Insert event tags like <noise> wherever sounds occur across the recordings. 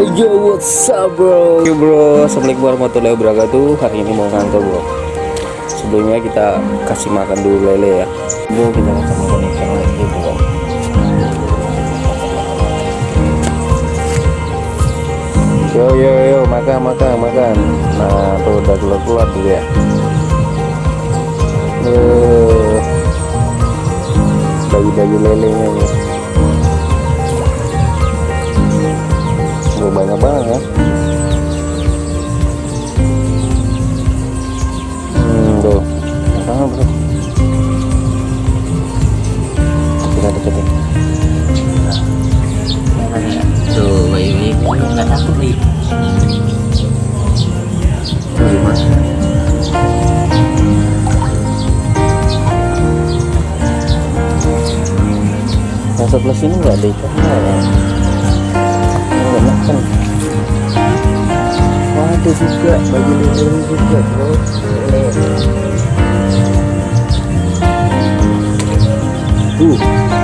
Yo what's up bro? Yo bro. Assalamualaikum warahmatullahi wabarakatuh. Hari ini mau ngantor bro. Sebelumnya kita kasih makan dulu lele ya. Bro kita kasih makan ikan lagi bro. Yo yo yo makan makan makan. Nah tuh udah keluar keluar dulu ya. Uh, Bayi-bayi lelenya nih Banyak banget ya. Hmm tuh. Banget bro. Kita deketin. Tuh, ini nggak takut nih. Yang sebelah sini nggak ada ikannya ya? Makan. Oh, ada juga bagi lele juga bro. Tuh. Wah,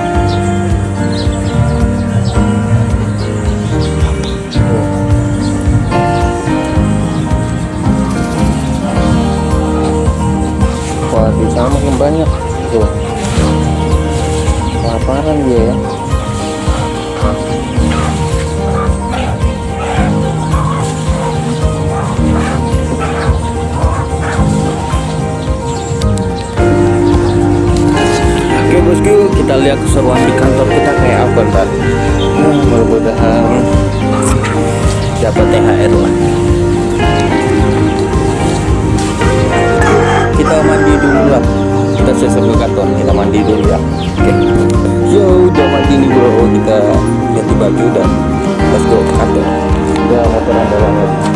keseruan di kantor kita kayak apa ntar. Nah, mudah-mudahan dapat THR lah. Kita mandi dulu lah. Kita selesai ke kantor, kita mandi dulu ya. Oke. Yo, udah mandi nih bro. Kita ganti baju dan let's go ke kantor. Udah motor andalan lagi.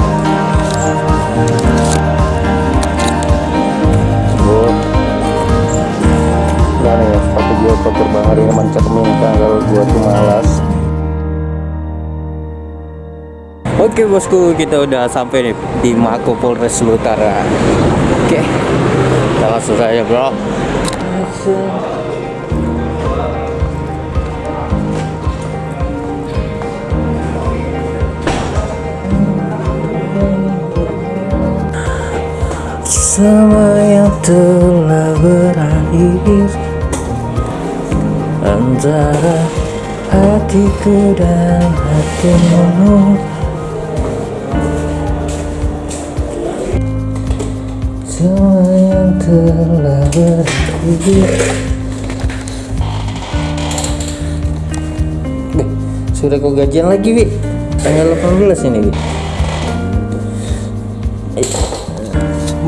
Oke bosku kita udah sampai nih di Mako Polres Utara. Oke. Kita langsung saja bro. Semua yang telah berakhir Antara hatiku dan hatimu Semua yang telah Nih, sudah kau gajian lagi, Wi Tanggal 18 ini, Wi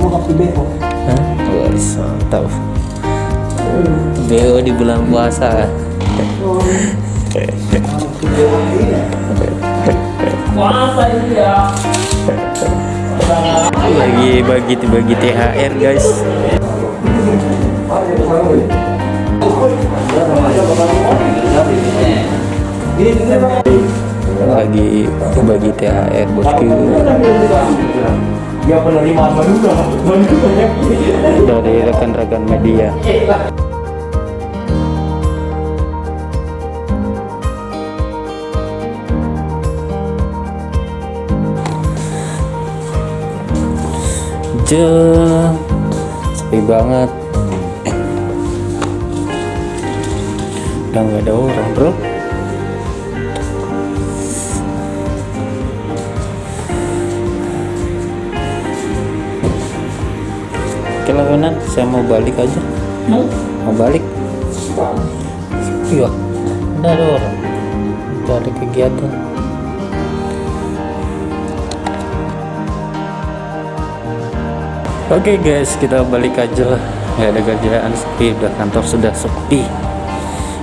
Mau kopi beko. Hah? Wah, mantap BO di bulan puasa Puasa ini ya. Lagi bagi-bagi THR guys. Lagi bagi THR bosku. Dari rekan-rekan media Jeng Sepi banget. Udah nggak ada orang bro. Oke lah saya mau balik aja. Mau? Balik? Iya. Udah ada orang. Ada kegiatan Oke guys, kita balik aja lah. Gak ada kerjaan sepi, udah kantor sudah sepi.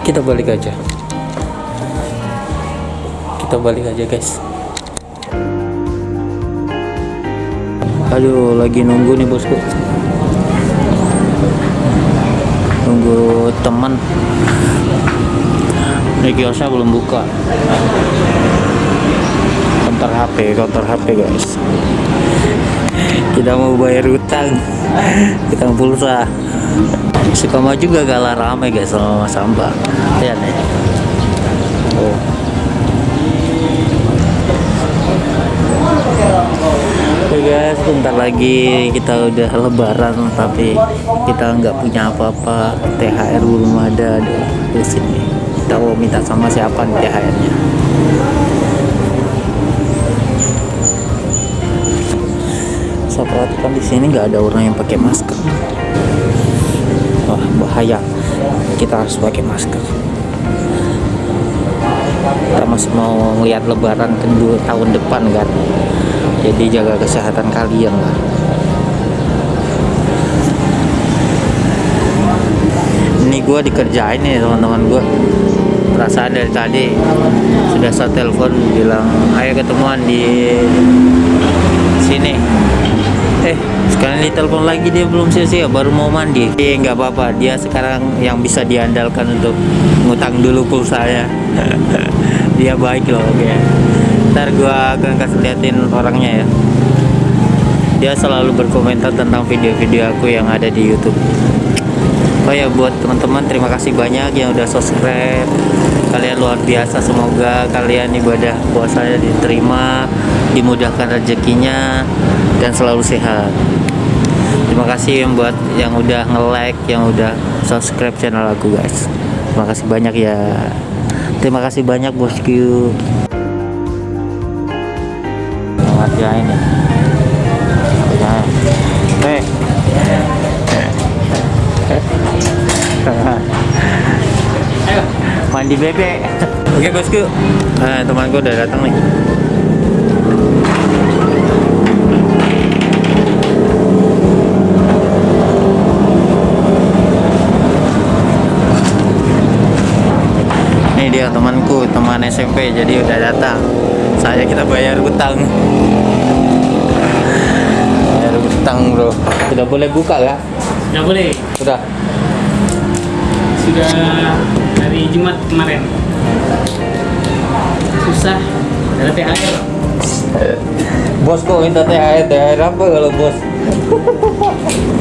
Kita balik aja. Kita balik aja guys. Aduh, lagi nunggu nih bosku. Nunggu teman. Ini kiosnya belum buka. Counter HP, counter HP guys kita mau bayar utang utang pulsa suka mah juga galah rame guys sama sampah lihat nih oh. Oke guys, bentar lagi kita udah lebaran tapi kita nggak punya apa-apa THR belum ada di, di sini. Kita mau minta sama siapa nih THR-nya? Perhatikan di sini nggak ada orang yang pakai masker. Wah bahaya. Kita harus pakai masker. Kita masih mau melihat lebaran kedua tahun depan kan? Jadi jaga kesehatan kalian lah ini gua dikerjain nih teman-teman gua. Perasaan dari tadi sudah saya telepon bilang ayo ketemuan di sini eh. Sekarang ditelepon lagi dia belum selesai baru mau mandi. Eh nggak apa-apa dia sekarang yang bisa diandalkan untuk ngutang dulu pulsanya. <laughs> Dia baik loh oke. Ntar gua akan kasih liatin orangnya ya. Dia selalu berkomentar tentang video-video aku yang ada di YouTube. Oh ya buat teman-teman terima kasih banyak yang udah subscribe. Kalian luar biasa semoga kalian ibadah puasanya diterima dimudahkan rezekinya dan selalu sehat. Terima kasih yang buat yang udah nge-like yang udah subscribe channel aku guys. Terima kasih banyak ya. Terima kasih banyak bosku. Selamat ya ini. Hei <laughs> mandi bebek. <laughs> Oke bosku. Nah, temanku udah datang nih ini dia temanku teman SMP jadi udah datang saya kita bayar utang <laughs> bayar utang bro sudah boleh buka ya Nggak boleh. sudah Sudah hari Jumat kemarin. Susah. Ada THR. Bos kok minta THR, THR apa kalau bos? <laughs>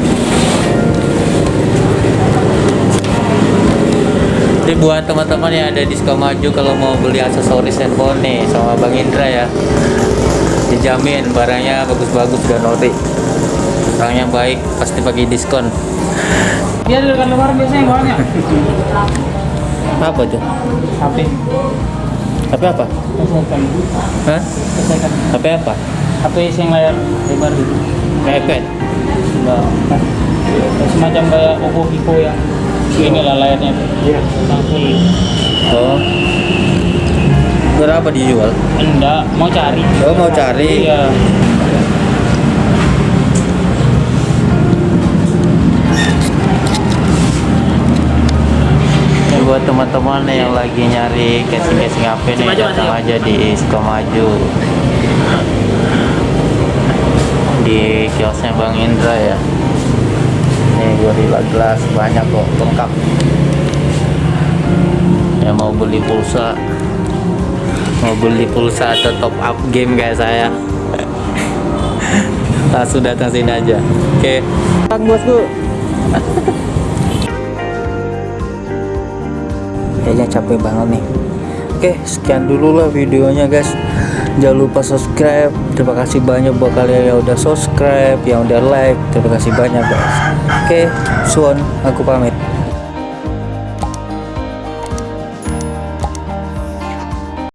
Jadi buat teman-teman yang ada di Sukamaju kalau mau beli aksesoris handphone nih sama Bang Indra ya Dijamin barangnya bagus-bagus dan ori Orang yang baik pasti bagi diskon Dia di dekat luar biasanya bawanya. Apa tuh? HP. HP apa? Kesehatan. Hah? Kesehatan. HP apa? HP yang layar lebar gitu. iPad? Enggak. Semacam kayak Oppo Vivo yang ini lah layarnya. Iya. Langsung. Oh Berapa dijual? Enggak, mau cari. Oh mau cari? Iya. Ini buat teman-teman yang lagi nyari casing-casing HP nih Maju, datang aja di Sukamaju di kiosnya Bang Indra ya ini Gorilla Glass banyak kok lengkap. Yang mau beli pulsa. Mau beli pulsa atau top up game kayak saya. <laughs> Langsung datang sini aja. Oke. Bang bosku. Kayaknya capek banget nih. Oke sekian dulu lah videonya guys jangan lupa subscribe. Terima kasih banyak buat kalian yang udah subscribe yang udah like. Terima kasih banyak guys. Oke suon aku pamit